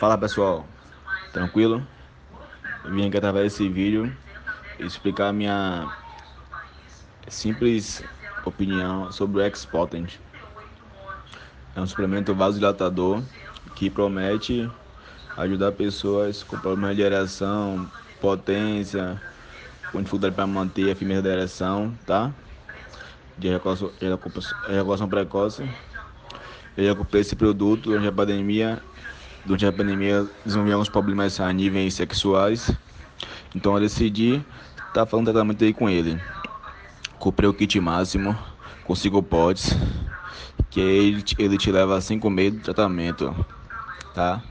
Fala pessoal, tranquilo? Eu vim aqui através desse vídeo explicar a minha simples opinião sobre o X-Potent. É um suplemento vasodilatador que promete ajudar pessoas com problemas de ereção, potência, com dificuldade para manter a firmeza da ereção, tá? De ejaculação precoce. Eu já comprei esse produto durante a pandemia durante a pandemia desenvolvi alguns problemas a níveis sexuais. Então eu decidi estar tá falando tratamento aí com ele. Comprei o kit máximo 5 potes, que ele, ele te leva a 5 meses do tratamento, tá?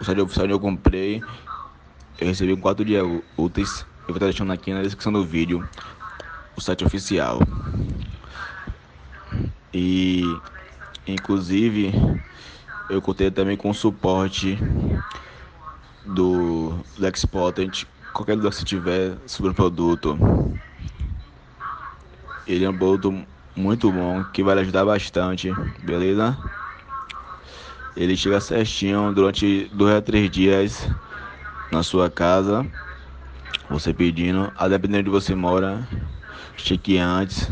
O site oficial eu comprei, eu recebi em 4 dias úteis. Eu vou estar deixando aqui na descrição do vídeo o site oficial. E inclusive eu contei também com o suporte do Lexpotent, qualquer dúvida que você tiver sobre o produto. Ele é um produto muito bom, que vai ajudar bastante, beleza? Ele chega certinho durante dois a três dias na sua casa. Você pedindo, a depender de você mora, cheque antes.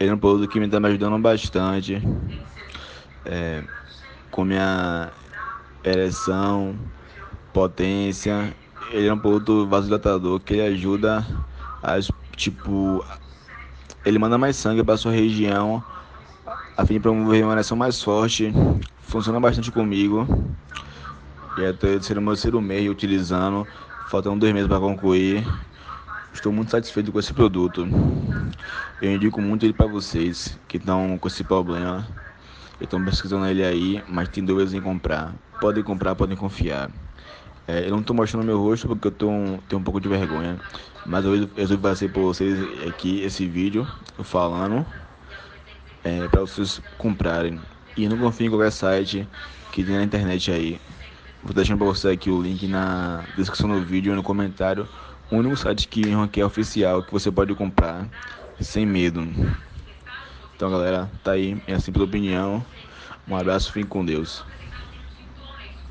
Ele é um produto que me está me ajudando bastante é, com minha ereção, potência. Ele é um produto vasodilatador que ele ajuda a, tipo, ele manda mais sangue para sua região a fim de promover uma ereção mais forte. Funciona bastante comigo. E até ser o meu terceiro mês utilizando, faltam dois meses para concluir. Estou muito satisfeito com esse produto. Eu indico muito ele para vocês que estão com esse problema. Estão pesquisando ele aí, mas tem dúvidas em comprar. Podem comprar, podem confiar. É, eu não estou mostrando meu rosto porque eu tô um, tenho um pouco de vergonha. Mas eu resolvi fazer para vocês aqui esse vídeo falando é, para vocês comprarem. E não confiem em qualquer site que tem na internet aí. Vou deixando para você aqui o link na descrição do vídeo e no comentário. O único site que é oficial que você pode comprar sem medo. Então, galera, tá aí minha simples opinião. Um abraço, fique com Deus.